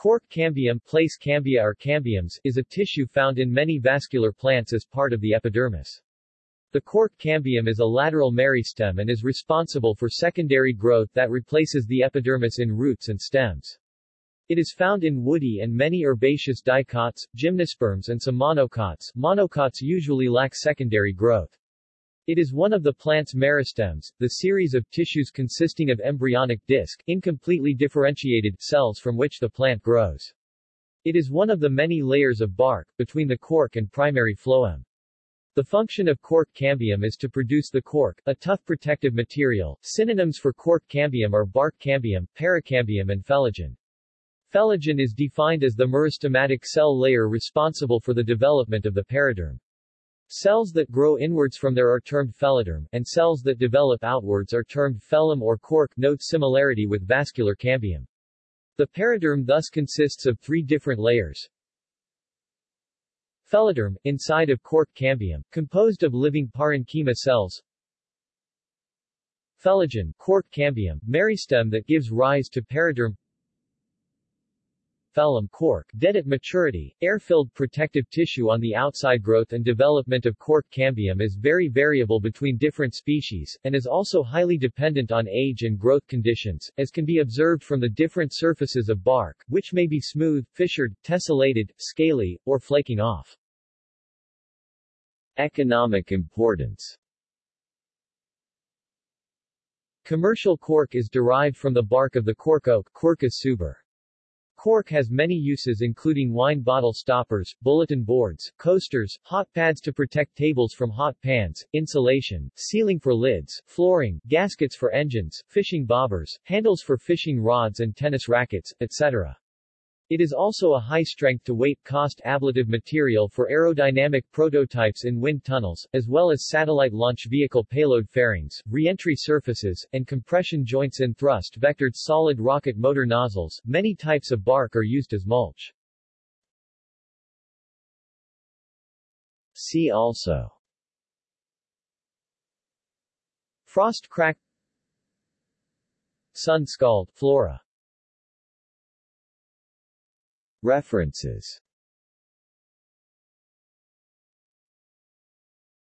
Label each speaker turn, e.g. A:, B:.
A: Cork cambium, place cambia or cambiums, is a tissue found in many vascular plants as part of the epidermis. The cork cambium is a lateral meristem and is responsible for secondary growth that replaces the epidermis in roots and stems. It is found in woody and many herbaceous dicots, gymnosperms and some monocots. Monocots usually lack secondary growth. It is one of the plant's meristems, the series of tissues consisting of embryonic disc, incompletely differentiated, cells from which the plant grows. It is one of the many layers of bark, between the cork and primary phloem. The function of cork cambium is to produce the cork, a tough protective material. Synonyms for cork cambium are bark cambium, pericambium and phellogen. Phellogen is defined as the meristematic cell layer responsible for the development of the periderm. Cells that grow inwards from there are termed phelloderm, and cells that develop outwards are termed phellem or cork note similarity with vascular cambium. The periderm thus consists of three different layers. Phelloderm, inside of cork cambium, composed of living parenchyma cells. Phellogen, cork cambium, meristem that gives rise to periderm phellem cork, dead at maturity, air-filled protective tissue on the outside growth and development of cork cambium is very variable between different species, and is also highly dependent on age and growth conditions, as can be observed from the different surfaces of bark, which may be smooth, fissured, tessellated, scaly, or flaking off. Economic importance Commercial cork is derived from the bark of the cork oak Quercus suber. Cork has many uses including wine bottle stoppers, bulletin boards, coasters, hot pads to protect tables from hot pans, insulation, sealing for lids, flooring, gaskets for engines, fishing bobbers, handles for fishing rods and tennis rackets, etc. It is also a high-strength to weight cost ablative material for aerodynamic prototypes in wind tunnels, as well as satellite launch vehicle payload fairings, reentry surfaces, and compression joints in thrust-vectored solid rocket motor nozzles. Many types of bark are used as mulch. See also Frost crack Sun scald, flora References